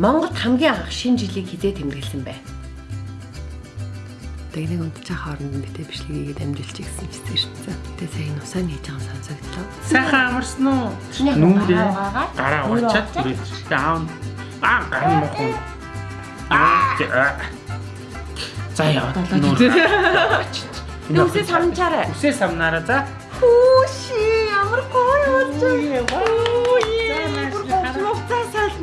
Монголд хамгийн анх шинэ жилийг хизээ тэмдэглэсэн бэ? Тэгнийг унтчих хооронд битээ бичлэгийг дамжуулчих гэсэн чигээр шүтсэн. Тэгээ сая нусаа нээж байгаа сонсогдлоо. Сайхан амарсан уу? Чиний Нүүрээ гараа уучаад түрээд аав. Аа гарын мохоо. Аа. За яа. Би үсээ самчаарай. Үсээ самнаараа за. Хүүши ямар гоё болж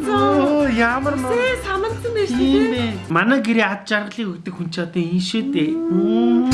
Оо ямар маа. Үсээ самансан байж Тийм бэ. Манай гэрээ ад жаргалыг өгдөг хүн ч одоо энэ шүү дээ. Мм.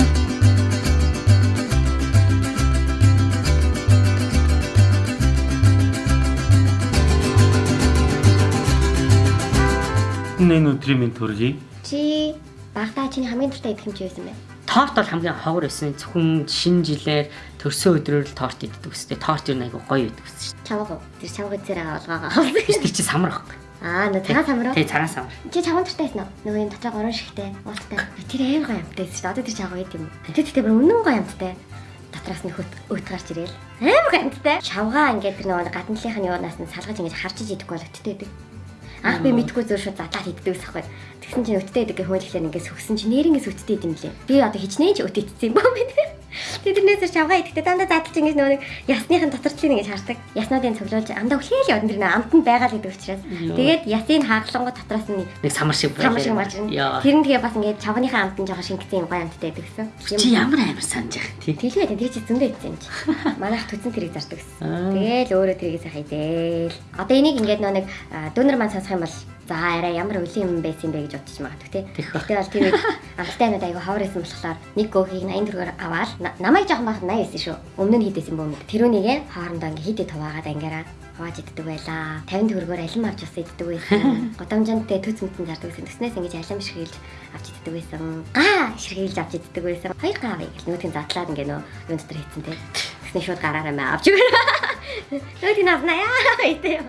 Энэ өдрийн минь төргий. Чи багтаа чиний хамгийн дуртай идэх юм чи байсан бэ? Торт бол хамгийн ховор байсан. Зөвхөн шинэ жилээр төрсөн өдрөөр л торт иддэг үстэй. Торт юу нэг гоё иддэг үстэй Чавга. Тэр чавга зэрэг олгоогоо. Тэр чи самар байхгүй. Аа, нөө цагаан самруу. Тий цагаан самар. Чи чавга дуртай байсан уу? Нөгөө юм дотроо горон шигтэй, уултай. Тэр амар гоё юмтай байсан шүү дээ. Одоо тэр чавга идэв юм. Тэр тэгтээ бүр үнэн гоё юмтай. Дотроос нь хөт өт гарч ирээл. Амар гоё юмтай. Чавга ингээд тэр нөгөө гадналынх нь юунаас нь салгаж ингэж харж идэхгүй бол өттэй идэг. Анх би мэдгүй зөөр шууд задлаад иддэг ус ахгүй. Тэгсэн чинь өттэй идэг гэх хөлөглөр ингэж сөхсөн чинь нэрнгээс өттэй идэм лээ. Би одоо хичнээн ч өттэй идсэн юм байна. Тэднээс чавга идэхдээ дандаа задлж ингэж нөгөө ясныхын доторчлыг ингэж хардаг. Яснуудын цоглуулж амдаа хүлээл явна тэр нэ амтанд байгаа л гэдэг учраас. Тэгээд ясыг хааглангууд дотроос нь Нэг самар шиг. Яа. Тэр нь тэгээ бас ингээд чавгийнхаа амтан жоохон шингэсэн юм гоё амттай байдаг гэсэн. Чи ямар амар санаж яах тий. Тэлгээ тэр чи зөндөө идсэн чи. Манайх төцөн тэрийг зардаг гэсэн. Тэгээл өөрөө тэрийг сайхан идэл. Одоо энийг ингээд нөө нэг дүүнер маань сонсох юм бол за арай ямар үлийн юм байсан бэ гэж бодчих магадгүй тий. Тэгтээ бол тэр амттай надад айгу ховор байсан болохоор нэг гөөхийг 80 төгрөгөөр аваад на- намайг жоохон бахад 80 байсан шүү. Өмнө нь хийдсэн бөөм. Тэрүүнийгээ хоорондоо ингээд хийдэ хуваагаад ангаараа хувааж иддэг байлаа. 50 төгрөгөөр алим авч бас иддэг байсан. Годамжантай төц мөтөн зардаг байсан. Төснөөс ингэж алим ширхийлж авч иддэг байсан. Гаа ширхийлж авч иддэг байсан. Хоёр гаа авъя гэл нүүтийн задлаад ингээ нөө юун дотор хийцэн те. Тэсний шууд гараараа маа авч өгнө. Нүүтийн авнаа яа идэ.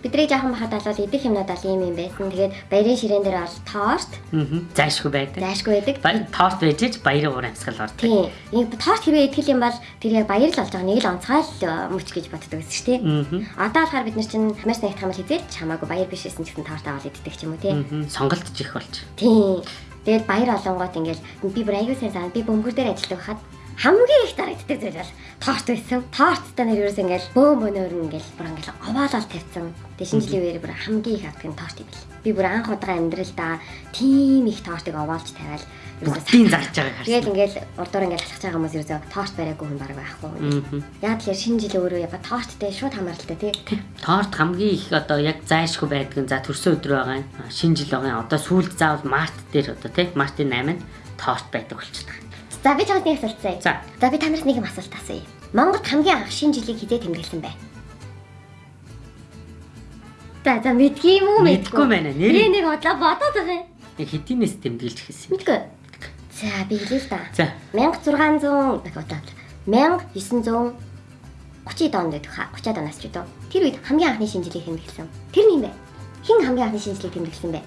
Бидний жоохон бахад бол идэх юмнууд бол ийм юм байсан. Тэгээд баярын ширээн дээр бол торт, Аа. Зайшгүй байдаг. зайшгүй байдаг. Баяр торт байж ич баярын уур амьсгал ордог. Тийм. Нэг торт хэрвээ идэх юм бол тэр яг баяр л болж байгаа нэг л онцгой л мөч гэж боддог гэсэн шүү дээ. Аа. Одоо болохоор бид нар чинь хамаас нэгтгэх юм бол хизээд чамаагүй баяр биш гэсэн ч гэсэн торт аваад иддэг ч юм уу тий. Аа. Сонголтж их болж. Тийм. Тэгээд баяр олонгоот ингээл би бүр аягүй сайн саа би бөмбөр дээр ажилладаг хахад хамгийн их дарагддаг зүйл бол торт байсан. Торттой нэр ерөөс ингээл бөөм бөөнөр ингээл бүр ингээл овоолол тавьсан. Тэгээд шинэ жилийн үеэр бүр хамгийн их авдаг нь торт юм бэл. Би бүр анх удаа амьдралдаа тийм их тортыг овоолж тавиал Бүгдийн зарж байгааг харсан. Тэгээд ингээл урдуур ингээл алхаж байгаа хүмүүс ерөөсөө торт бариагүй хүн баг байхгүй. Яа тэгэхээр шинэ жилийн өөрөө яга торттэй шууд хамааралтай тий. Торт хамгийн их одоо яг зайшгүй байдаг нь за төрсөн өдөр байгаа Шинэ жил байгаа. Одоо сүүлд заавал март дээр одоо тий мартын 8-нд торт байдаг болчихдог. За би чамд нэг асуулт заяа. За. За би танаас нэг юм асуулт асууя. Монголд хамгийн анх шинэ жилийг хизээ тэмдэглэсэн бай. За за мэдгүй юм уу Мэдгүй байна. Нэр нэг бодлоо бодоод байгаа юм. нэг хэдийнээс тэмдэглэж хэлсэн. Мэдгүй. За би хэлээ л да. За. 1600 дахь бодлоо. 1930 онд байдаг ха. 30 оноос ч үү. Тэр үед хамгийн анхны шинэ жилийг тэмдэглэсэн. Тэр нь юм бэ? Хин хамгийн анхны шинэ жилийг тэмдэглэсэн бэ?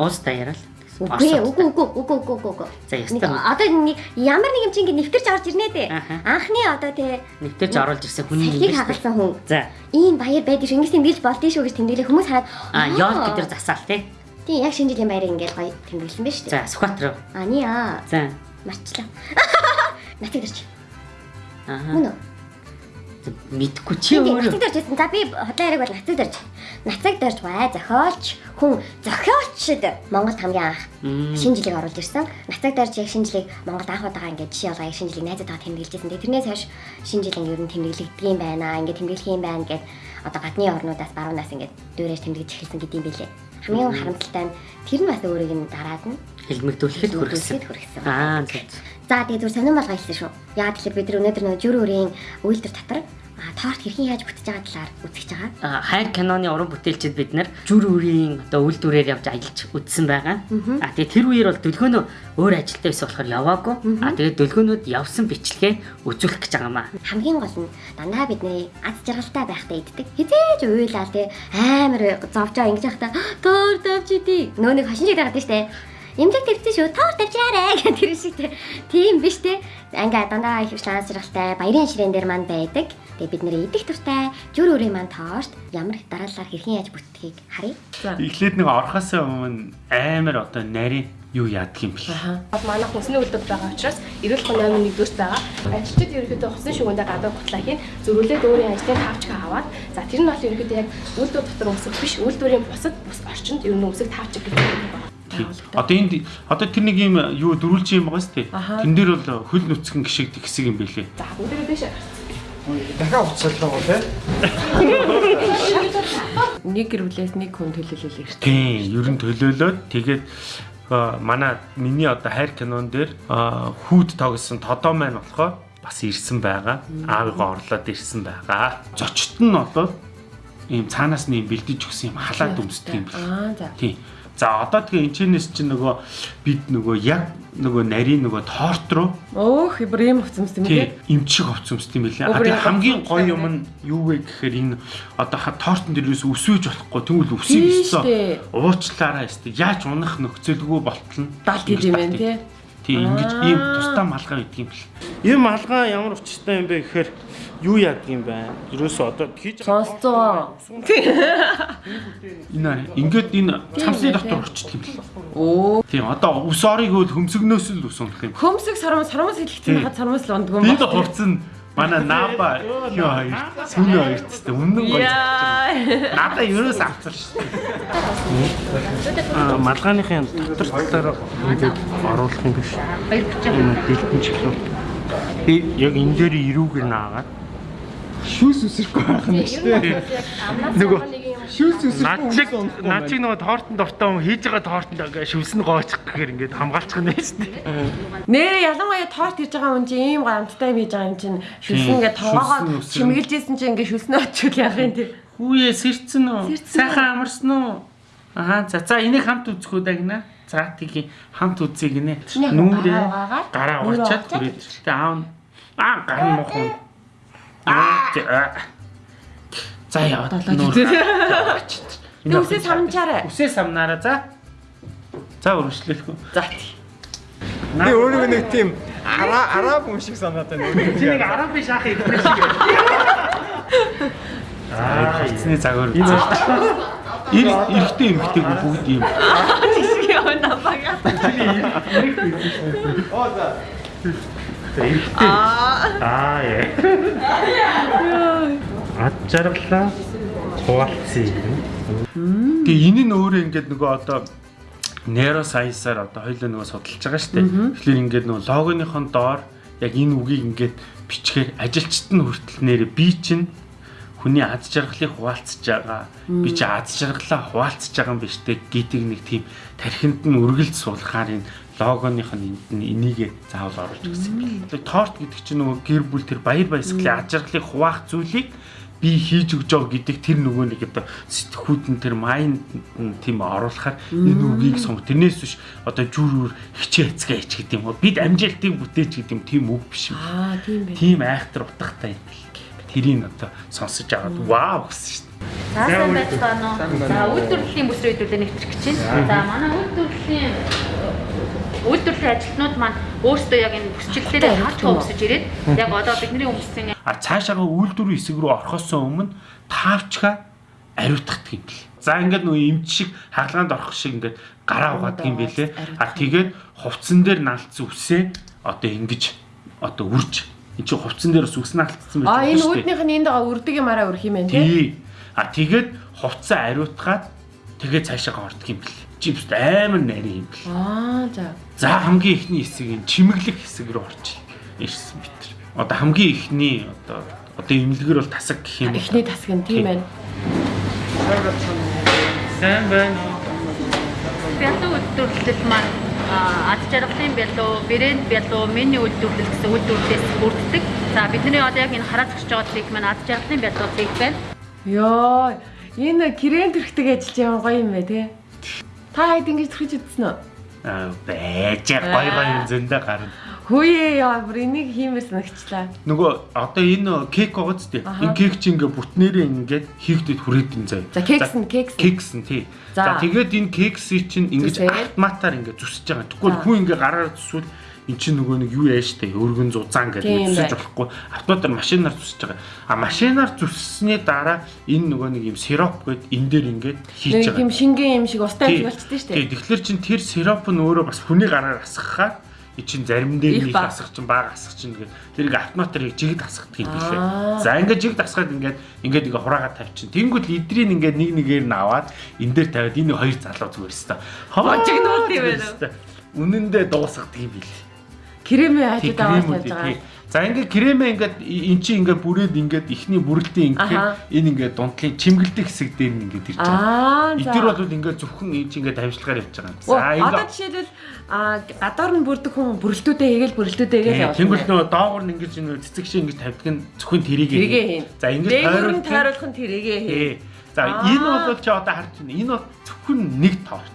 Уус даяараа л. Үгүй үгүй үгүй үгүй үгүй үгүй. За, ястаа. Одоо нэг ямар нэг юм чинь ингэ нэвтэрч орж ирнэ дээ. Анхны одоо те Нэвтэрч оруулж ирсэн хүний Салхийг юм байна. хагалсан хүн. За. Ийм баяр байдаг шүү. Ингэж тэмдэглэж болдсон шүү гэж тэмдэглээ хүмүүс хараад А ёл гэдэр засаал тий. Тийм яг шинэ жилийн баярыг ингээл гоё тэмдэглэсэн шүү дээ. За Сүхбаатар. Ани аа За. марчлаа. Нацаг дэрч. Аа. Мөн үү? Мэдгүй чи өөрөө. нацаг дэрч байсан. За би хотлоо яриаг бол нацаг дэрч. Нацаг дэрч бай зохиолч хүн зохиолчд Монголд хамгийн анх шинэ жилийг оруулж ирсэн. Нацаг дэрч яг шинэ жилийг Монголд анх удаага ингээд жишээ болгоо яг шинэ жилийг найзад тагаа тэмдэглэжсэн. Тэгээ тэрнээс хойш шинэ жил ингээд ер нь тэмдэглэгддэг юм байна. Ингээд тэмдэглэх юм байна гэд одоо гадны орнуудаас баруунаас ингээд дөөрэж тэмдэглэж эхэлсэн гэдэг юм билээ. Хамгийн харамсалтай нь тэр нь бас өөрийг нь дараад нь Хэлмэгдүүлэхэд хүргэсэн. Аа за. За тэгээд зүр сонирн болгоо хэлсэн шүү. Яа тэгэхээр бид нар өнөөдөр нөгөө жүр өрийн үйлдвэр татвар торт хэрхэн яаж бүтэж байгаа талаар үзэж байгаа. Хайр киноны уран бүтээлчид бид нар жүр үрийн одоо үйлдвэрээр явж аялж үзсэн байгаа. А тэгээ тэр үеэр бол дөлгөөнөө өөр ажилтаа байсан болохоор яваагүй. А тэгээ дөлгөөнүүд явсан бичлэгээ үзүүлэх гэж байгаа маа. Хамгийн гол нь дандаа бидний аз жаргалтай байхдаа иддэг. Хизээж уйлал те амар зовжоо ингэж явахдаа торт авч идий. Нөө нэг хошин шиг дараад штэ. Имлэг тавьчихсан шүү. Тоор тавьчаарэ гэх тэр шиг те. Тийм биш те. Ингээ дандаа их шанс жаргалтай баярын ширээн дээр манд байдаг. Тэгээ бид нэр идэх туртай жүр өрөө маань тоошт ямар их дараалалаар хэрхэн яаж бүтдгийг харъя. Эхлээд нэг орхосоо өмнө амар одоо нарийн юу яадаг юм бэл. Бас манай хүнсний үйлдвэр байгаа учраас эрүүл мэндийн 8-1 дүүс байгаа. Ажилчид ерөнхийдөө хусын шүгэндээ гадаа бутлаа хийн зөрүүлээд өөрийн ажлын тавчгаа аваад за тэр нь бол ерөнхийдөө яг үйлдвэр дотор үсэх биш үйлдвэрийн бусад бус орчинд ер нь үсэх тавчиг гэдэг юм байна. Одоо энд одоо тэр нэг юм юу дөрүүлж юм байгаа сте. Тэн дээр бол хөл нүцгэн гişгдэг хэсэг юм бэлээ. За бүгдээ дэше. дахиад уцаллаа гоо те. Нэг гэр бүлээс нэг хүн төлөөлөл ирсэн. Тийм, ер нь төлөөлөөд тэгээд манай миний одоо хайр кинон дээр хүүд тоглосон тодоо маань болохоор бас ирсэн байгаа. Аавыгаа орлоод ирсэн байгаа. Зочд нь бол ийм цаанаас нь ийм бэлдэж өгсөн юм халаад өмсдөг юм байна. Аа за. Тийм. За одоо тэгээ энэчнээс чинь нөгөө бид нөгөө яг нөгөө нарийн нөгөө торт руу Өөх бүр юм хувцас юм тийм тий. эмчиг овцомсд юм билээ. А тэгээ хамгийн гоё юм нь юу вэ гэхээр энэ одоо тортон дээрээс өсвөж болохгүй тэгвэл Тийм өсөж өссөн. Уучлаарай өстэй. Яаж унах нөхцөлгүй болтол нь Далд гэж юм байна тий. Тийм ингэж ийм тусдаа малгай гэдэг юм бэл. Энэ малгай ямар учиртай юм бэ гэхээр юу яадаг юм бэ? Ерөөсөө одоо хийж Сонсцоо. энэ аа, ингээд энэ цамсны дотор орчдөг юм бэл. Оо. Тийм одоо ус орыг хөл хөмсгнөөс л ус унах юм. Хөмсөг сармас сармас хэлчихсэн Тийм. хад сармас л ундгүй Бид хувцсан манай наба юу хоёр сүүний хоёр тест өмнө гоё. Надаа ерөөс авцсан шүү дээ. Аа малгайныхын дотор талаар ингээд оруулах юм биш. Баяр хүрчээ. Дэлгэн чихлөө. Би яг энэ дээр ирүүгээр наагаад Шүүс үсрэхгүй байх нь шүү дээ. нөгөө Шүүс үсрэхгүй Наачиг наачиг нөгөө тоортон дуртай хүн хийж байгаа тоортонд ингээ шүвсэн gooчих гэхээр ингээд хамгаалчих нь шүү дээ. Нэрээ ялангуяа торт хийж байгаа хүн чинь ийм гамттай юм хийж байгаа юм чинь шүлсэн Тийм, ингээд тоогоо шүлсэн чимэглэжсэн чинь ингээд шүлснөө очвол яах юм тий. Хүүе сэрцэн үү? Сайхан амарсан уу? Аа за за энийг хамт үзэх үү дагна. За тгий хамт үзье гинэ. Нүүрээ гараа уучаад түрээд. Тэ аав аа гар нь мох юм. Аа За яваад нүүр. Тэг үсээ самчаарай. Үсээ самнаараа за. За өргөжлөхгүй. За тий. Би өөрөө нэг тийм араа араб хүн шиг санаад байна. Чи нэг арав биш ах юм шиг. Аа, эцний загвар. Ир эрэгтэй эмэгтэй бүгд ийм. Жишг яваа намбага. Аа яа. Ад жаргалаа хуваалцъя. Тэгээ энэ нь өөрөө ингээд нөгөө одоо нейросайенсаар одоо хоёлоо нөгөө судалж байгаа шүү дээ. Тэгэхээр ингээд нөгөө логоныхон доор яг энэ үгийг ингээд бичгээр ажилчид нь хүртэл нэрээ би чинь хүний аз жаргалыг хуваалцж байгаа. Би чи аз жаргалаа хуваалцж байгаа юм биш үү гэдэг нэг тийм тархинд нь үргэлж суулгахаар энэ логоных нь энд нь энийг заавал оруулж өгсөн юм. Тэгээ торт гэдэг чинь нөгөө гэр бүл тэр баяр баясгалын аз жаргалыг хуваах зүйлийг би хийж өгж байгаа гэдэг тэр нөгөө нэг одоо сэтгхүүд нь тэр майнд нь тийм оруулахаар энэ үгийг сонго. Тэрнээс биш одоо жүр үр хичээ эцгээ хич гэдэг юм уу. Бид амжилтыг бүтээч гэдэг юм тийм үг биш юм. Аа тийм байх. Тийм айхтар утгатай юм. Тэрийг одоо сонсож агаад вау гэсэн шүү дээ. За сайн байцгаана уу. За үйлдвэрлэлийн бүсрийн хэдүүлээ нэвтрэх гэж байна. За манай үйлдвэрлэлийн үйлдвэрлэлийн ажилтнууд маань өөрсдөө яг энэ бүсчлэлээр хаалт өмсөж ирээд яг одоо бидний өмссөн А цаашаага үйлдвэрийн хэсэг рүү орохоос өмнө таавчгаа ариутгадаг юм бэл. За ингээд нөгөө эмч шиг хаалгаанд орох шиг ингээд гараа угаадаг юм бэлээ. А тэгээд хувцсан дээр наалцсан үсээ одоо ингэж одоо үрж эн чинь хувцсан дээр бас үс наалцсан байж Аа энэ үүднийх нь энд байгаа үрдэг юм араа өрх юм байна тий. А тэгээд хувцас ариутгаад тэгээд цаашаа ордог юм бэл. Бүст амар нарийн юм бэл. Аа за. За хамгийн ихний хэсэг нь чимэглэх хэсэг рүү орж ирсэн бит. Одоо хамгийн ихний одоо одоо имлэгэр бол тасаг гэх юм. Эхний тасаг нь тийм байна. Сайн байна бялуу үйлдвэрлэл маань ад жаргалын бялуу, брэнд бялуу, мини үйлдвэрлэл гэсэн үйлдвэрлэлээс бүрддэг. За бидний одоо яг энэ хараад зогсож байгаа цэг маань ад жаргалын бялуу цэг байна. Йоо. Энэ крем төрхтэйг ажиллаж яваа гоё юм бэ тий. Та хэд ингэж төрхөж үзсэн үү? Аа байж гой гой зөндөө гарна. Хөөе яа бүр энийг хиймээр санагчлаа. Нөгөө одоо энэ кек байгаа зү. Энэ кек чи ингээ бүтнээрээ ингээд хийгдэд хүрээдэн заяа. За кекс нь кекс. кекс нь тий. За. Тэгээд энэ кексийг чинь ингэж автоматар ингэ зүсэж байгаа. Тэгвэл хүн ингэ гараар зүсвэл эн чинь нөгөө нэг юу яа штэ өргөн зузаан гэдэг Тийм бай. болохгүй. Автоматар машинаар зүсэж байгаа. А машинаар зүссэний дараа энэ нөгөө нэг юм сироп гээд энэ дээр ингээд хийж байгаа. юм шингэн юм шиг устай Тий. амжиг болчихдээ шүү Тий, дээ. тэгэхээр чин тэр сироп нь өөрөө бас хүний гараар асгахаар чин зарим дээр нэг асах чин баг асах чин тэгээд тэрийг автоматар жигд асгадаг юм билээ. За ингээд жигд асгаад ингээд ингээд ингээ хураагаад тавьчин. Тэнгүүд лидрийн ингээд нэг нэгээр нь аваад энэ дээр тавиад энэ хоёр залуу зүгээр өстой. Хожиг нуулт юм байна уу? Үнэндээ дуусгадаг юм билээ. Кремээ Тий, хажууд аваад тавьж байгаа. За ингээд кремээ ингээд эн чинь ингээд бүрээд ингээд ихний бүрэлдэхүүн ингээд энэ ингээд дундлын чимгэлдэг хэсэг дээр нь ингээд ирж байгаа. Аа Эдгээр бол ингээд зөвхөн энэ чинь ингээд тавьжлагаар явж байгаа юм. За Одоо ингээд жишээлбэл аа гадуур нь бүрдэг хүн бүрэлдүүдээ хийгээл бүрэлдүүдээ хийгээл явуулна. Тэнгүүл нөгөө доогор нь ингэж нөгөө цэцэг шиг ингэж тавьдаг нь зөвхөн тэрийг Тэрийгээ хийн. За ингэж Дээгүүр нь тойруулах. тойруулах нь тэрийгээ хийн. Тий. За энэ бол чи одоо харж байна. Энэ бол зөвхөн нэг торт.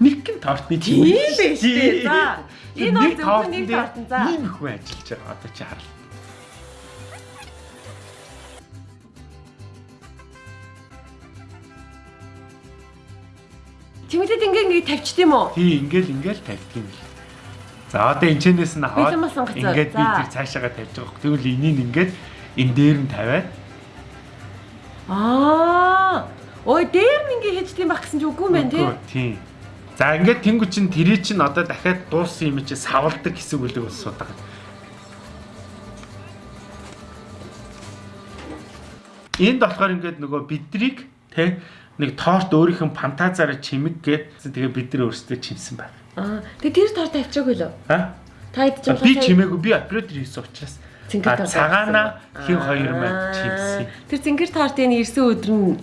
Нэг гин тортны Тийм биш үү? За. Энэ бол зөвхөн нэг тортон, за. Ийм их хүн ажиллаж байгаа. Одоо чи хар. Чимэдэд ингээ ингээ тавьчих тийм үү? Тий, ингээл ингээл тавьдаг юм л. За одоо энэчнээс нь аваад Бэлэн масан гацаа. ингээд би тэр цаашаага тавьж байгаа. хөх. Тэгвэл энийг ингээд энэ дээр нь тавиад Аа. Ой, дээр нь ингээ хийждэг юм байх гэсэн чи үгүй юм байна тий. Үгүй, Тийм. За ингээд тэнгуү чин тэрий чин одоо дахиад дууссан юм чи савлдаг хэсэг үлэг ус суудаг. Энд болохоор ингээд нөгөө бидрийг те нэг торт өөрийнх нь фантазаараа чимэг гээд тэгээ бид нар өөрсдөө чимсэн байна. Аа. Тэгээ тэр торт авчаагүй лөө. А? Та байгаа. Би чимээгүй би оператор хийсэн учраас Цэнгэр торт цагаана хин хоёр маань Аа. чимсэн. Тэр цэнгэр тортын ирсэн өдөр нь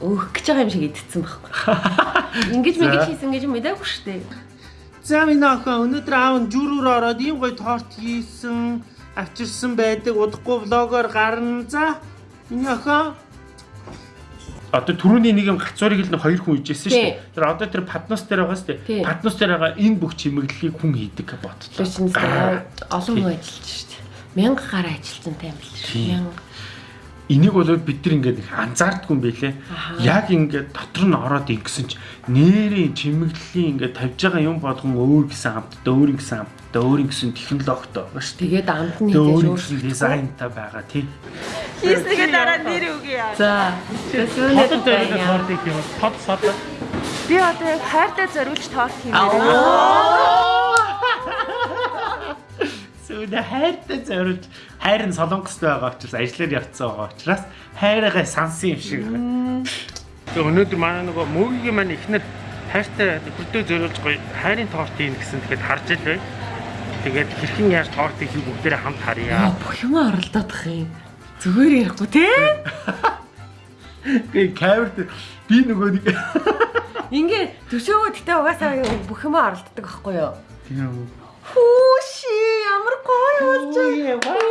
өөх гэж байгаа юм шиг идсэн байхгүй. Ингиж За. мэгэж хийсэн гэж мэдээгүй шүү дээ. За минь охин өнөөдөр аав нь жүрүүр ороод ийм гоё торт хийсэн авчирсан байдаг удахгүй влогоор гарна. За миний охин Одоо түрүүний нэг юм гацуурыг л нэг хоёр хүн ижсэн шүү дээ. Тэр одоо тэр паднус дээр байгаа шүү дээ. Паднус дээр байгаа энэ бүх чимэглэлийг хүн хийдэг гэж бодлоо. Тэр чинь олон хүн ажиллаж шүү дээ. Мянга гараа ажилтсан тайм. Тийм. Мянга. Энийг бол бид нар ингээд анзаардгүй юм байлээ. Яг ингээд дотор нь ороод ингэсэн чи нэрийн чимэглэлийн ингээд тавьж байгаа юм болгон өөр гэсэн хамтдаа өөр гэсэн хамтдаа өөр гэсэн технологитой байгаа шүү дээ. Тэгээд амт нь Тэгээ өөр дизайнтай байгаа тий. Хийснэгээ дараа нэр үгүй яа. За. Юм тод сод. Би одоо яг хайртай зориулж торт хиймээр. Сүүл хайртай зориулж хайр нь солонгост байгаа учраас ажиллаар явцсан байгаа учраас хайргаа сансан юм шиг. Тэгээ өнөөдөр манай нөгөө мөгийн маань ихнэр хайртай хөдөө зориулж гоё хайрын торт ийн гэсэн тэгэхэд харж ил бай. Тэгээд хэрхэн яаж тортыг хийх бүгдээрээ хамт харъя. Бүх юм оролдоодох юм. Зүгээр ярихгүй те. Тэгээ камерт би нөгөө нэг Ингээ төшөөгөө гэтээ угаасаа бүх юм оролддог байхгүй юу? тийм Хүүши ямар гоё болж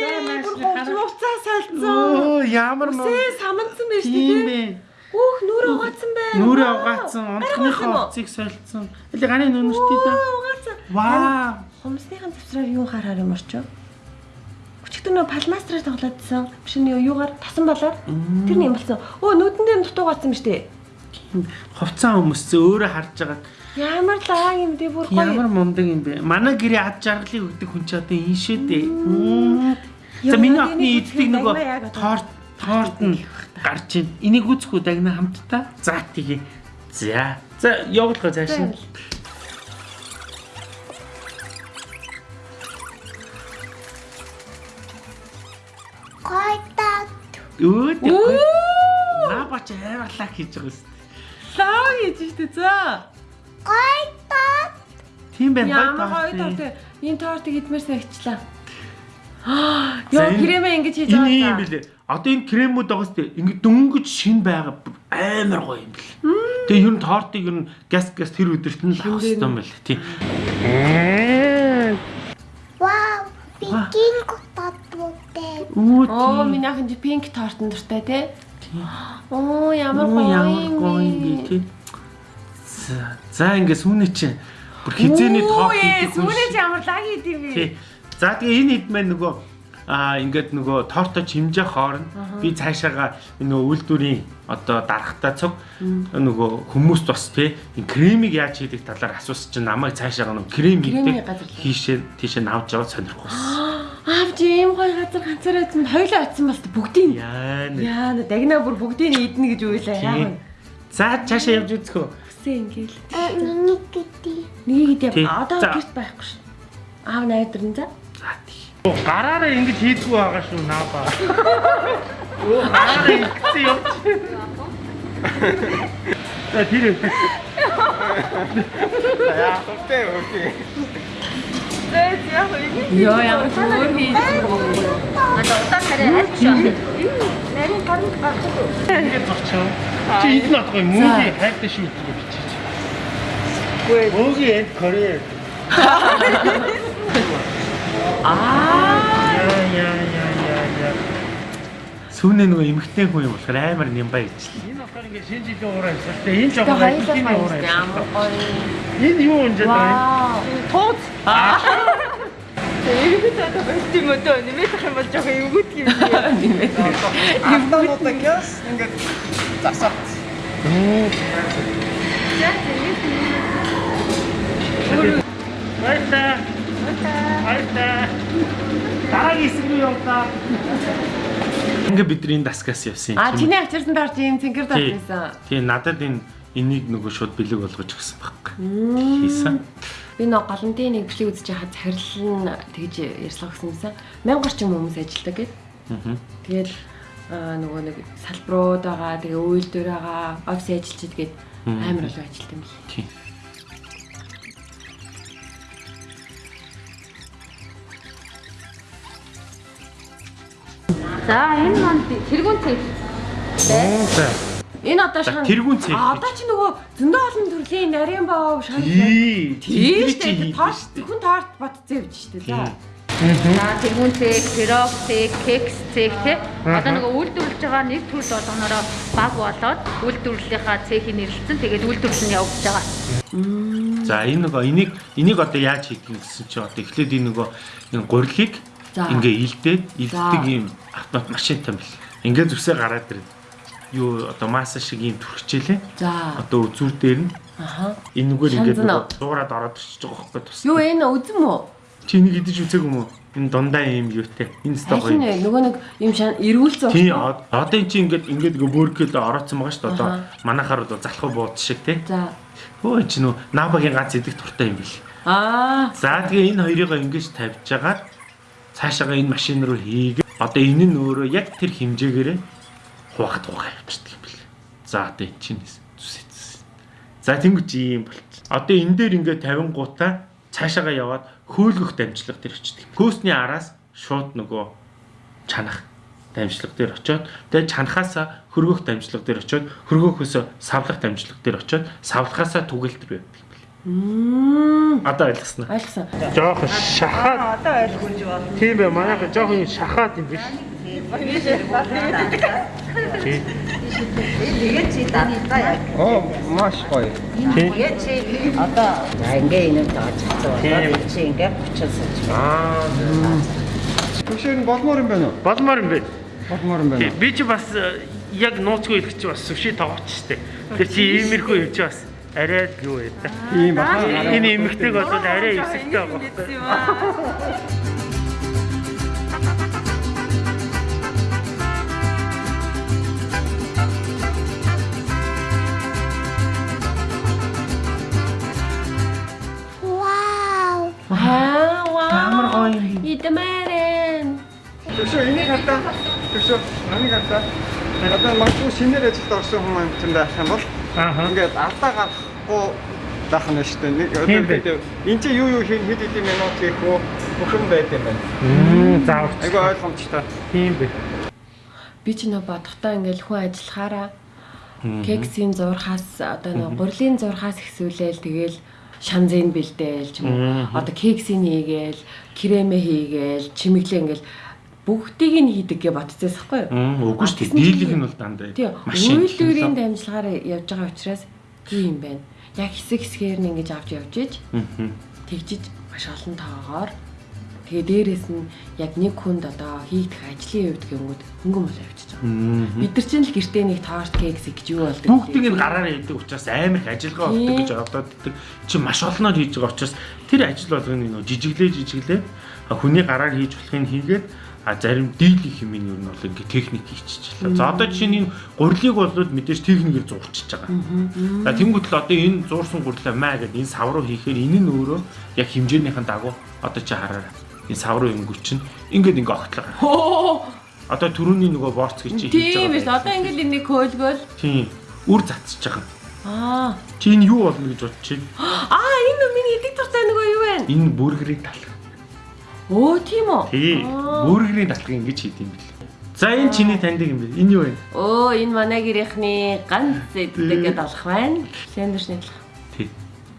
байна. говцаа салцсан. Оо ямар муу Үсээ саманцсан байж тийм. Өөх нүрэ угаацсан бай. Нүрээ угаацсан, онцгойхоо уцыг солилцсон. Эле ганы нүнэртэй да. Угаацсан. Вау. Хумсныхан завсраар юу хараар юм орчоо? Өчигдөр нөө палмастраар тоглоодсон. Биш нөө юугаар тасан балаар. Тэр нь юм болсон. Өө нүдэн дээр нь дутуугаасан биз дээ. Хувцас өмссөн өөрөө харж байгаа. Ямар лаа юм дээ бүр гоё. Ямар мундаг юм бэ? Манай гэрээ ад жаргалыг өгдөг хүн ч одоо энэ шүү дээ. За миний охины иддэг нөгөө торт торт нь гарч ийн. Энийг үзэхгүй дагна хамтдаа. За тгий. За. За явуулгаа цааш. нь. Өө дээ. Наа бач аваалаа хийж байгаа юм. Лаа хийж штэ за. Тийм байна Ямар бай гоё торт. Энэ тортыг идмээр санагчлаа. За, Яа, энэ- крэмээ ингэж хийж Энэ юм байгаа. билээ. Одоо энэ кремүүд байгаа сте ингэ дөнгөж шин байгаа амар гоё юм бэл. Тэгээ ер нь тортыг ер нь газ газ тэр өдөрт нь л авах хэрэгтэй юм байна тий. Вау, пикинг татвутэй. Өө Оо, тий. миний ахын пинк тортон дуртай те. Оо, ямар ямар гоё юм бэ тий. За за ингэ сүүнэ чи Бүр хизээний топ хийдэг хүн Сүүнэж шиг. ямар лаг идэв вэ? Тий. За тэгээ энэ хэд маань нөгөө аа ингээд нөгөө торто чимжээ хоорно. Би цаашаага нөгөө үйлдвэрийн одоо дарахтаа цуг нөгөө хүмүүс бас тий кремийг яаж хийдэг талаар асуусан чинь намайг цаашаага нөгөө крем хийдэг хийшээ тийшээ навж аваад сонирхох байсан. Аавч ийм гоё газар ганцаараа чинь хоёлоо очсон бол бүгдийг Яа нэ. Яа, дагнаа бүр бүгдийг нь идэнэ гэж уйлаа. Яа. За цаашаа явж үзэх үү? Хүсээ ингээл. А нэг гэдэг. Нэг идэв. Одоо гэрт байхгүй шүү. Аав найдрын за. За тий. Оо, Гараараа ингэж хийдгүү байгаа шүү наапа. Оо гараараа ингэсэн юм. За тэр. Яа, окей, окей. Йоо ямар зүгээр хийж. Одоо удаа хараа аль биш байна. Ингэж зогчоо. Чи энд нь отгоо мөнгө хайртай шүү гэж Гүй. Мөнгө энд Корея. Аа. Яа яа яа яа яа. Сүүнээ нөгөө эмгтэй хүн юм болохоор амар нямбай ижлээ. Энэ болохоор ингэ шинэ жилийн ураа хэлсэн. Энэ жоо Тэгээ баялын хоёулаа ураа. Энэ юу юм жаа? Вау. Тууз. Тэгээд одоо бэлтий мөдөө нэмэх юм бол жоохон эвгүүд юм. Нэмэх. Автонууд ингээс ингээд засаад. Баярлаа. Баярлаа. Дараагийн хэсэг рүү явлаа. Ингээ бидний даскаас явсан юм. А чиний ачирсан доор чи юм цэнгэр Тий. дaalсан. Тий надад энэ энийг нөгөө шууд бэлэг болгож өгсөн байхгүй. Хийсэн. Би нэг голомтын нэг бичлэг үзэж хаад захирал нь тэгж ярьслах гэсэн юмсан. Мянгар ч юм хүмүүс ажилладаг гэд. Аа. Тэгэл аа, нөгөө нэг салбарууд байгаа, тэгээ үйлдвэр байгаа, офис ажилчид гээд амар олон ажилт юм бэл. Тий. За энэ манд тэргүүн цэг. За. Энэ одоо За, шхан тэргүүн цэг. Одоо чи нөгөө зөндөө олон төрлийн нарийн баав. Тий. Тийм шүү дээ. штэ. хүн торт батцсан явж штэ за. За тэргүүн цэг, пирог цэг, кекс цэг те. Одоо нөгөө үйлдвэрлэж байгаа нэг төрөл болгоноороо баг болоод үйлдвэрлэлийнхаа цэхийг нэрлэлсэн. Тэгээд үйлдвэрлэл нь явагдаж байгаа. За энэ нөгөө энийг энийг одоо яаж юм гэсэн чинь одоо эхлээд энэ нөгөө гурилыг. Ингээ илдээд илддэг ийм автомат машинтай юм бэл. Ингээ зүсээ гараад ирнэ. Юу одоо масса шиг ийм түрхчээлээ. За. Одоо үзүүр дээр нь Аха. энэгээр ингээ Шанзана. нөгөө дуурайд ороод ирчихэж байгаа байхгүй тус. Юу энэ үзэн мө? Чи энийг идэж үзег юм уу? Энэ дундаа ийм юутэй. Энэ Хайхин гоё. вэ? Нөгөө нэг юм шан эрүүлсэн. Тий од- одоо эн чи ингээд ингээд бөөргөл орооцсон байгаа шүү дээ. Одоо Аха. манахаар бол залхуу бууд шиг тий. За. Хөө чи нөө набагийн гац идэх туртай юм бэл. Аа. За тэгээ энэ хоёрыг ингэж тавьж агаад цаашаага энэ машин руу хийгээ. Одоо энэ нь өөрөө яг тэр хэмжээгээрээ хуваахт хугаа явчихдаг юм бэл. За одоо эн чинь зүсэц. За тэнгуч ийм болч. Одоо энэ дээр ингээд 50 гутаа цаашаага яваад хөөлгөх дамжлага дээр очдөг. Хөөсний араас шууд нөгөө чанах дамжлага дээр очиод тэгээ чанахаасаа хөргөх дамжлага дээр очиод хөргөхөөсөө савлах дамжлага дээр очиод савлахаасаа түгэлтэр байдаг. Одоо ойлгосноо. Ойлгосон. Жоох шахаад Одоо ойлгож байна. тийм бай манайх жоох юм шахаад юм биш. Тэгээд чи датаа яг. Оо, маш гоё. Тэгээд чи одоо ингээ энэ тааж Тийм. цаа. Чи ингээ буцаасаж. Аа Түшээр нь болмоор юм байна уу? болмоор юм бэ. Болмоор юм байна? Би ч бас э, яг нууцгүй ирэх чи бас сүши тоглож штэ. Тэр чи иймэрхүү явж бас арай юу та. Ийм баха. Энэ эмэгтэйг бол арай эвсэгтэй байгаа байхгүй. Вау. Аа, вау. Амар гоё. Идмээрэн. Түшөө энийг хатаа. Түшөө намыг хатаа. Одоо магадгүй шинээр ажилд орсон хүмүүс юм чинь байх юм бол Ааха. ингээд алдаа гарахгүй байх нь шүү дээ. Нэг бай. одоо энэ чи юу юу хэд хэдийн минут хийх үү? Бүхэн байд юм байна. Заавч. Айгу ойлгомжтой. Тийм бэ. Би ч нөө бодохдоо ингээл хүн ажиллахаараа кексийн зурхаас одоо нэг гурлийн зурхаас ихсүүлээл тэгэл шанзын бэлдээл ч юм уу. Одоо кексийн хийгээл, кремэ хийгээл, чимэглээ ингээл бүгдийг нь хийдэг гэж бодцоос хгүй юу? Үгүй шүү дээ. Чинь Дийлэх нь бол дандаа Тийм. машин. Үйлдвэрийн дамжлагаар явж байгаа учраас юу юм бэ? Яг хэсэг хэсгээр нь ингэж авч явж иж тэгжиж маш олон тоогоор тэгээ дээрэс нь яг нэг хүнд одоо хийгдэх ажлын хувьд гингүүд хөнгөн бол явчихж байгаа. Бид нар чинь л гэртээ нэг тоорт кекс гэж юу болдог. Бүгдийг нь гараараа хийдэг учраас амар их ажиллагаа болдог гэж одоод ддэг. Чи маш олноор хийж байгаа учраас тэр ажил болгоны нөө жижиглээ жижиглээ хүний гараар хийж болохыг хийгээд а зарим дийлэх юм нь юу нь бол ингээ техник хийчихлээ. За одоо жишээ нь энэ гурилыг болоод мэдээж техникээр зурчихж байгаа. За тэнгуүтэл одоо энэ зуурсан гурилаа маа гэдэг энэ сав руу хийхээр энэ нь өөрөө яг хэмжээнийхэн дагуу одоо чи хараарай. Энэ сав руу өнгөч чинь ингээд ингээ огтлоо. Одоо түрүүний нөгөө борц гэж хийж тийм биш байгаа. одоо ингээл энийг хөөлгөөл Тийм. Үр цацж байгаа. аа Чи энэ юу болно гэж бодож байна? аа энэ миний идэг туртай нөгөө юу вэ? Энэ бүргэрийг талах. Өө тийм үү? Тий. Бүргэрийн талхыг ингэж хийд юм бэл. За энэ чиний таньдаг юм бэ? Энэ юу вэ? Өө энэ манай гэрийнхний ганц зэддэг алах байна. Сэндвичний талах. Тий.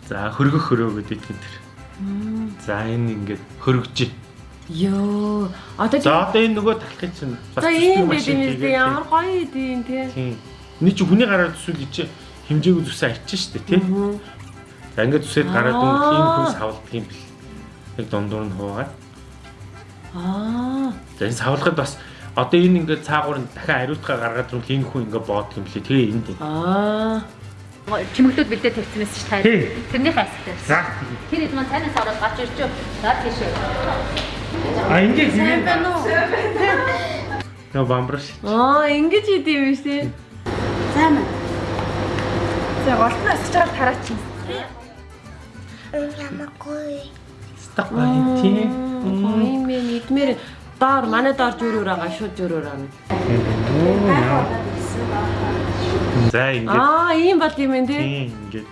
За хөргөх хөрөө гэдэг юм тэр. За энэ ингээд хөргөж. Йоо. Одоо За одоо энэ нөгөө талхыг чинь За ийм хийгээд, дээ. Ямар гоё идэв тий. Тийм. Эний чи хүний гараар зүсүүл чи хэмжээгөө зүсээ арчин шүү дээ тий. За ингээд зүсээд гараад Аа. өнгө ийм хүн савлдаг юм бэл. Яг дундуур нь хуугаад. Аа. За энэ савлахад бас одоо энэ ингээд цаагуур нь дахиад ариутгаа гаргаад руу хийн хүн ингээд боод юм лээ. Тэгээ энд. Аа. Чимэгдүүд бэлдээ тавьчихсан шүү Тий. дээ. Тэрний хайстай. За. Тэр хэд маань танаас ороод гарч ирж юу? За тийшээ. А ингээд сайн байна уу? Нөө бамбраш. Аа, ингэж идэв юм биш тий. За голтноо асч байгаа тараач. Ямаггүй. Стак байна тийм. Гоё юм бэ. Идмээр доор манай доор жүрөөр байгаа шууд жүрөөр байгаа. За ингээд Аа, ийм бол юм энэ тий. тийм ингээд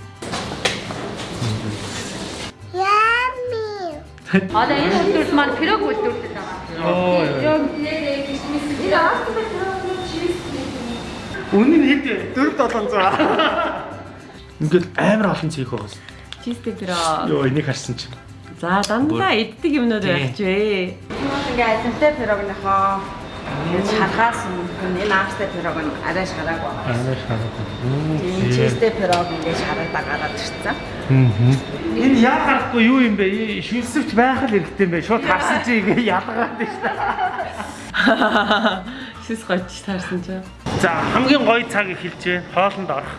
Ями. Одоо энэ үйлдвэрт маань пирог үйлдвэрлэдэг байгаа. оо Пирог нэрээ кишмис тэр үнэн хэд вэ? 4700. Ингээд амар олон цэг байгаа. Чистэ пирог. Йоо энийг харсан чинь. За дандаа иддэг юмнууд байх ч вэ. Ингээ азимтай пирогныхоо энэ шаргаас энэ аавстай пирог нь арай шараагүй. Аа шараа. Тийм чизтэй пирог ингээ шарагдаа гараад ирсэн. Энэ яа гарахгүй юу юм бэ? Шилсвч байх л хэрэгтэй юм бэ? Шууд харсан чи ингээ ялгаад байна шүү дээ. Шис гоч таарсан ч. За хамгийн гоё цаг эхэлж байна. Хоолнд орох.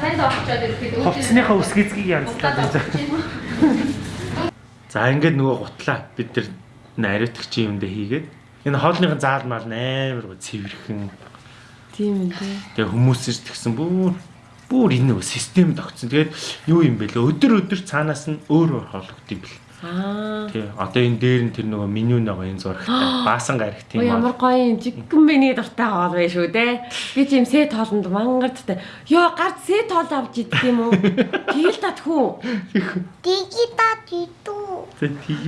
танд очоод ирэхэд Хувцсныхаа үсгэцгийг ярилцлаа гэж. За ингээд нөгөө гутлаа бид нар нариутгч юм дэ хийгээд энэ хоолныхын заалмаар амар гоо цэвэрхэн. Тийм үү. Тэгээ хүмүүс ч тэгсэн бүр бүр энэ систем тогтсон. Тэгээд юу юм бэ лээ? Өдөр өдөр цаанаас нь өөр өөр хоолгод юм бэл. Аа. Тий. Одоо энэ дээр нь тэр нөгөө меню нөгөө энэ зурагтай. Баасан гарагт юм ямар гоё юм жиггэн миний дуртай хоол байх шүү дээ. Би юм сэт хоолнд мангардтай. Йоо гард сэт хоол авч идэх юм уу? Тэгэл татхүү. Дигита дитүү.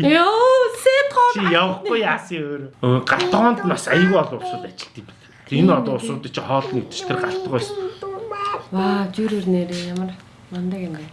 Йоо сэт хоол. Чи явахгүй яасан өөр. Галтгоонд бас аюу олон усуд ажилт юм байна. Энэ одоо усууд чи хоол нэгдэж тэр галтгоо байсан. Ваа зүрэр нэрээ ямар мундаг юм бэ.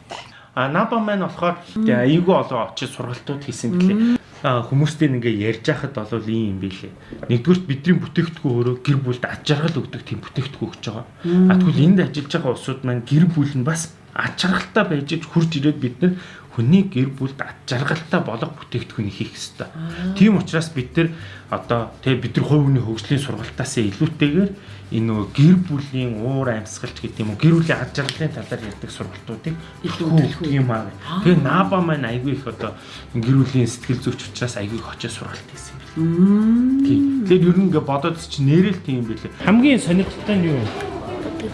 А наба маань болохоор аюу олон очиж сургалтууд хийсэн гэлээ. А хүмүүстэй ингээ ярьж байхад бол ийм юм билээ. Нэгдүгürt бидний бүтээгдэхүүн өөрөө гэр бүлд аж аргал өгдөг тийм бүтээгдэхүүн өгч байгаа. А тэгвэл энд ажиллаж байгаа улсууд маань гэр бүл нь бас аж аргалтай байж хурж ирээд бид нар хүний гэр бүлд аж аргалтай болох бүтээгдэхүүнийг хийх ёстой. Тийм учраас бид нар одоо тэгээ бид нар хувь хүний хөгжлийн сургалтаас илүүтэйгээр энэ нөгөө гэр бүлийн уур амьсгалч гэдэг юм уу гэр бүлийн аж аргалын талаар ярьдаг сургалтуудыг илүүтэлэх юм аа. Тэгээ наба маань айгүй их одоо гэр бүлийн сэтгэл зүйч учраас айгүй их очиж сургалт хийсэн юм. Тийм. Тэгэхээр ер нь ингээ бодоод чи нэрэл тийм билээ. Хамгийн сонирхолтой нь юу вэ?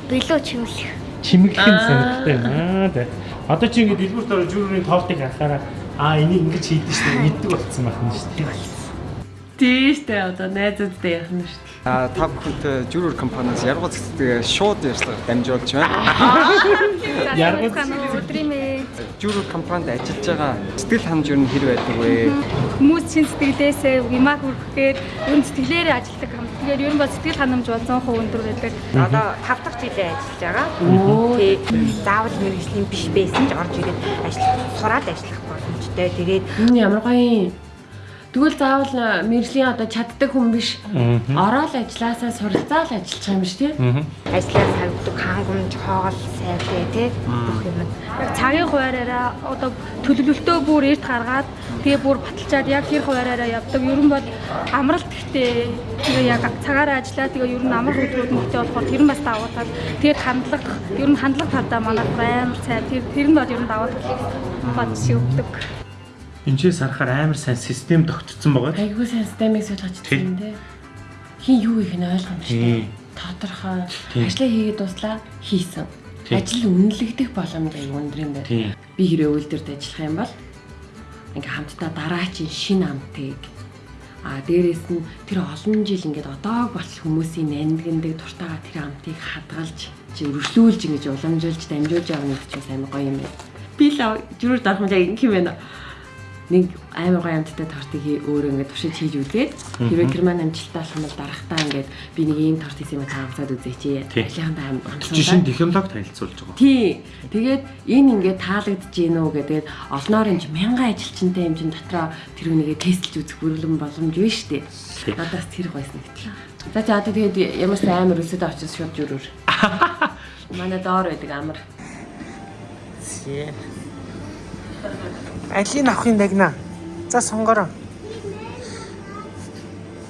Билүү чимлэх. Чимэглэх нь сонирхолтой юм аа. Тэ. Одоо чи ингээ дэлгүүрт ороо жүрүүний тоолтыг харахаараа аа энийг ингэж хийдэж шүү дээ мэддэг болсон байх нь шүү дээ. Тийштэй одоо найзуудтай яах нь шүү дээ. А та бүхэнд жүрүр компаниас яргуу цэцдэг шууд ярьцлага дамжуулж байна. Яргал Жүрүр компанид ажиллаж байгаа сэтгэл ханамж юу хэр байдаг вэ? хүмүүс чин сэтгэлээсээ вимаг хүрхэхээр ер нь сэтгэлээрээ ажилладаг хамт. Тэгэхээр ер нь бол сэтгэл ханамж бол 100% өндөр байдаг. Одоо 5 дахь жилээ ажиллаж байгаа. Тий. Заавал мэрэгжлийн биш байсан ч орж ирээд ажиллах, сураад ажиллах боломжтой. Тэгээд Энэ ямар гоё юм. Тэгвэл заавал э, мэржлийн одоо чаддаг хүн биш. Ороод ажилласаа суралцаал ажиллах юм биш тий? Аа. Ажлаар тавьдаг хангамж, хоол, сайтай тий бүх юм. Яг цагийн хуваараараа одоо төлөвлөлтөө бүр эрт гаргаад тэгээ бүр баталчаад яг тэр хуваараараа явдаг. Ер нь бол амралт гэхдээ тэгээ яг цагаараа ажиллаа тэгээ ер нь амар нь гэхдээ болохоор тэр нь бас давуу тал. Тэгээд хандлага ер нь хандлага талдаа манай амар сайн. Тэр тэр нь бол ер нь давуу тал бод шиг Энчээс харахаар амар сайн систем тогтцсон байгаа. Айгуу сайн системийг суулгаж чадсан тий. Хин юу их нь ойлгомжтой. Тодорхой ажлаа хийгээд дуслаа хийсэн. Ажил үнэлэгдэх боломж аюу өндөр юм байна. Би хэрэг үйлдвэрт ажиллах юм бол ингээ хамтдаа дараачийн шин амтыг а дээрэс нь тэр олон жил ингээд одоог болчих хүмүүсийн нандиндаг дуртайгаа тэр амтыг хадгалж чи өргөжлүүлж ингэж уламжуулж дамжуулж явах нэг ч амар гоё юм байна. Би л зүрх дарах юм яг ингэх юм байна. Нэг амар гоё амттай тортыг хий өөрөө ингээд туршиж хийж үлдээд хэрвээ герман амжилттай болох юм бол дарахтаа ингээд би нэг ийм торт хийсэн юм таамцаад. Тий. Алихандаа амар Жишээ нь технологи танилцуулж байгаа. Тий. Тэгээд энэ ингээд таалагдж гин үү гэдэг олноор энэ мянган ажилчинтай юм чин дотроо тэр хүнийгээ тестэлж үзэх бүрэлдэхүүн боломж биш үү? Надаас тэр гойсон гэтэл. За за одоо тэгээд ямар ч амар өсөд очиж шууд жүрүр. Манай доор байдаг амар. Алийг авахын дагна. За сонгороо.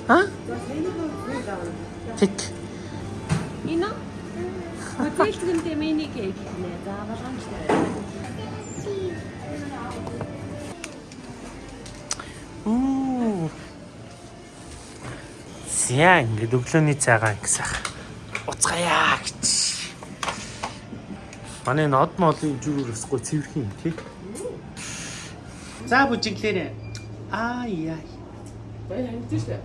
А? Тик. Энэ Хөтөлгөндөө миний кейк нэ. За болгоомжтой. Үу. Зя ингээд өглөөний цайгаа ингэсах. Уцгаая гэж. Манай нод молын жүр өсгөө цэвэрх юм тий. За бүжиглээрээ. Аа яа. Баяр хамтсан шүү.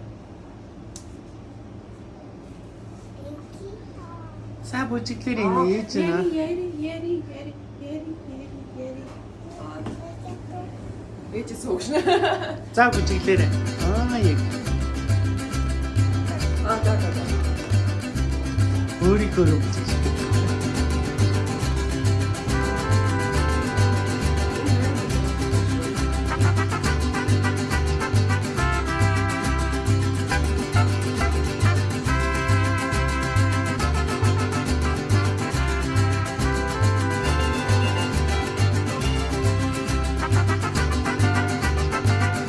За бүжиглээрээ нээж байна. Яри яри яри яри яри яри. Ээж суугшна. За бүжиглээрээ. Аа яг. Аа за за. Өөрийнхөө бүжиглээ.